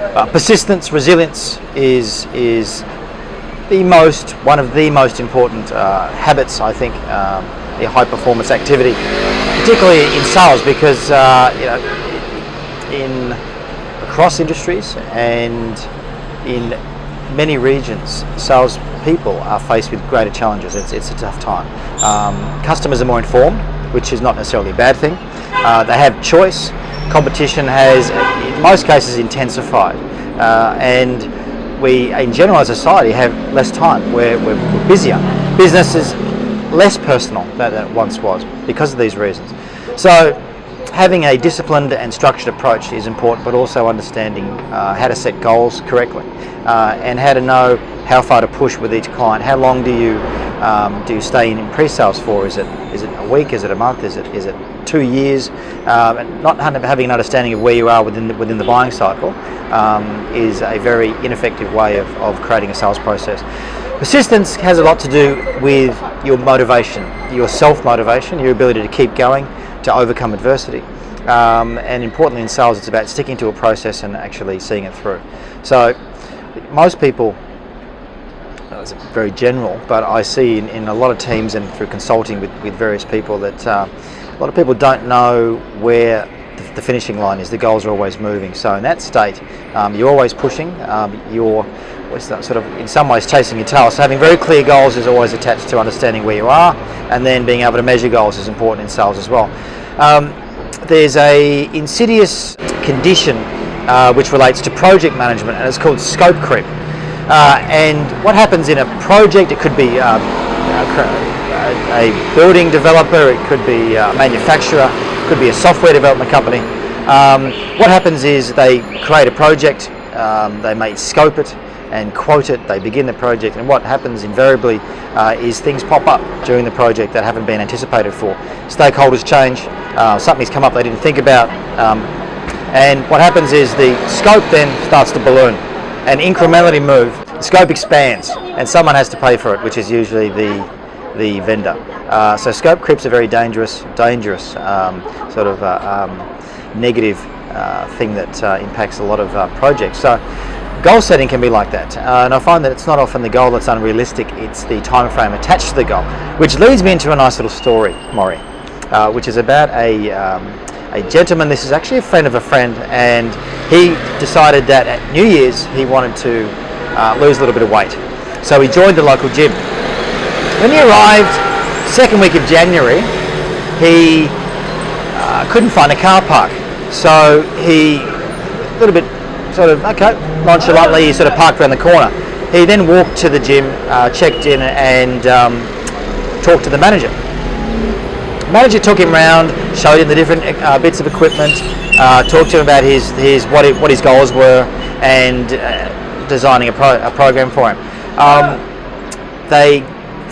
Uh, persistence, resilience is is the most one of the most important uh, habits I think um, a high performance activity, particularly in sales because uh, you know in across industries and in many regions, sales people are faced with greater challenges. It's, it's a tough time. Um, customers are more informed, which is not necessarily a bad thing. Uh, they have choice. Competition has, in most cases, intensified. Uh, and we, in general, as a society, have less time. We're, we're, busier. Business is less personal than it once was because of these reasons. So having a disciplined and structured approach is important, but also understanding uh, how to set goals correctly uh, and how to know how far to push with each client. How long do you um, do you stay in pre-sales for? Is it is it a week? Is it a month? Is it is it two years? Um, and not having an understanding of where you are within the, within the buying cycle um, is a very ineffective way of, of creating a sales process. Persistence has a lot to do with your motivation, your self-motivation, your ability to keep going, to overcome adversity. Um, and importantly in sales, it's about sticking to a process and actually seeing it through. So most people, it's very general, but I see in, in, a lot of teams and through consulting with, with various people that uh, a lot of people don't know where the, finishing line is. The goals are always moving. So in that state, um, you're always pushing. Um, you're sort of in some ways chasing your tail. So having very clear goals is always attached to understanding where you are and then being able to measure goals is important in sales as well. Um, there's a insidious condition uh, which relates to project management and it's called scope creep. Uh, and what happens in a project, it could be um, a building developer, it could be a manufacturer, it could be a software development company. Um, what happens is they create a project, um, they may scope it, and quote it, they begin the project, and what happens invariably uh, is things pop up during the project that haven't been anticipated for. Stakeholders change, uh, something's come up they didn't think about, um, and what happens is the scope then starts to balloon, and incrementally move, the scope expands, and someone has to pay for it, which is usually the the vendor. Uh, so scope creeps a very dangerous, dangerous um, sort of uh, um, negative uh, thing that uh, impacts a lot of projects. So Goal setting can be like that, uh, and I find that it's not often the goal that's unrealistic, it's the time frame attached to the goal, which leads me into a nice little story, Maury, uh, which is about a, um, a gentleman, this is actually a friend of a friend, and he decided that at New Year's he wanted to uh, lose a little bit of weight. So he joined the local gym. When he arrived, second week of January, he uh, couldn't find a car park. So he, a little bit sort of, okay, nonchalantly, he sort of parked around the corner. He then walked to the gym, uh, checked in and um, talked to the manager. Manager took him around, showed him the different uh, bits of equipment, uh, talked to him about his, his what, what his goals were and uh, designing a, pro, a, program for him. Um, they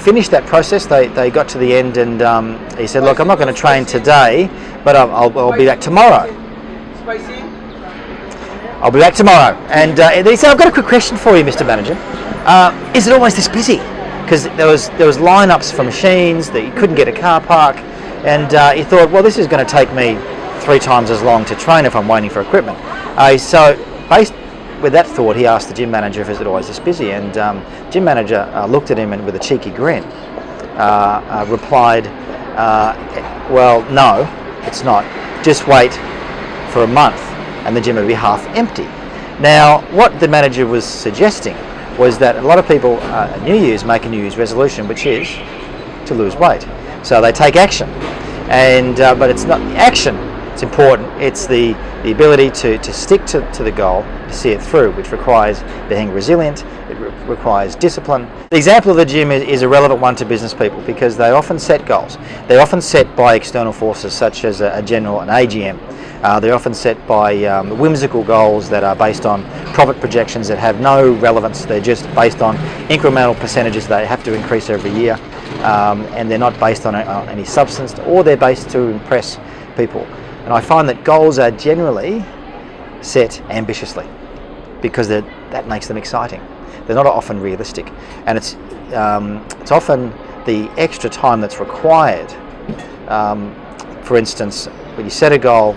finished that process, they, they got to the end and um, he said, look, I'm not going to train today, but I'll, I'll, I'll be back tomorrow. I'll be back tomorrow. And uh, he said, I've got a quick question for you, Mr. Manager. Uh, is it always this busy? Because there was there was lineups for machines that you couldn't get a car park, and uh, he thought, well, this is going to take me three times as long to train if I'm waiting for equipment. Uh, so, based with that thought, he asked the gym manager if it's always this busy, and um, gym manager uh, looked at him and with a cheeky grin uh, replied, well, no, it's not. Just wait for a month and the gym would be half empty. Now, what the manager was suggesting was that a lot of people uh, at New Year's make a New Year's resolution, which is to lose weight. So they take action, and uh, but it's not the action. It's important. It's the the ability to, to stick to, to the goal, to see it through, which requires being resilient, it re requires discipline. The example of the gym is, is, a relevant one to business people because they often set goals. They're often set by external forces such as a, a general, an AGM, uh, they're often set by um, whimsical goals that are based on profit projections that have no relevance. They're just based on incremental percentages they have to increase every year. Um, and they're not based on, a, on any substance or they're based to impress people. And I find that goals are generally set ambitiously because that makes them exciting. They're not often realistic. And it's, um, it's often the extra time that's required. Um, for instance, when you set a goal,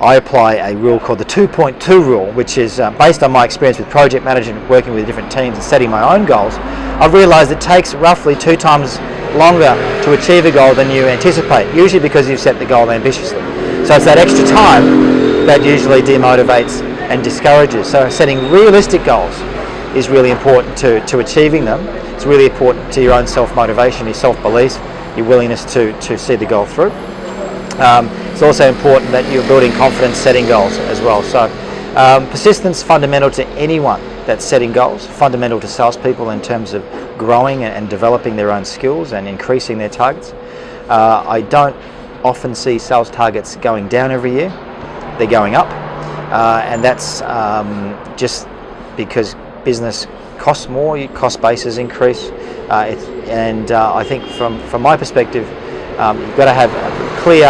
I apply a rule called the 2.2 rule, which is uh, based on my experience with project management, working with different teams and setting my own goals. I've realised it takes roughly two times longer to achieve a goal than you anticipate, usually because you've set the goal ambitiously. So it's that extra time that usually demotivates and discourages. So setting realistic goals is really important to, to achieving them. It's really important to your own self-motivation, your self-belief, your willingness to, to see the goal through. Um, it's also important that you're building confidence setting goals as well. So um, persistence fundamental to anyone that's setting goals, fundamental to salespeople in terms of growing and developing their own skills and increasing their targets. Uh, I don't often see sales targets going down every year, they're going up. Uh, and that's um, just because business costs more, your cost bases increase. Uh, and uh, I think from, from my perspective, um, you've got to have clear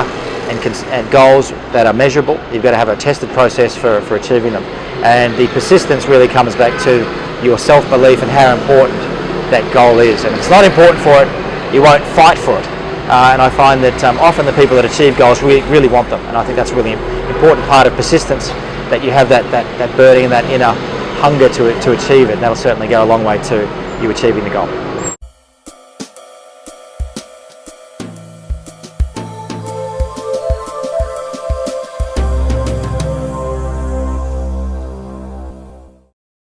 and, and, goals that are measurable. You've got to have a tested process for, for achieving them. And the persistence really comes back to your self-belief and how important that goal is. And if it's not important for it, you won't fight for it. Uh, and I find that um, often the people that achieve goals really, really want them. And I think that's a really important part of persistence, that you have that, that, that burning and that inner hunger to, to achieve it. That'll certainly go a long way to you achieving the goal.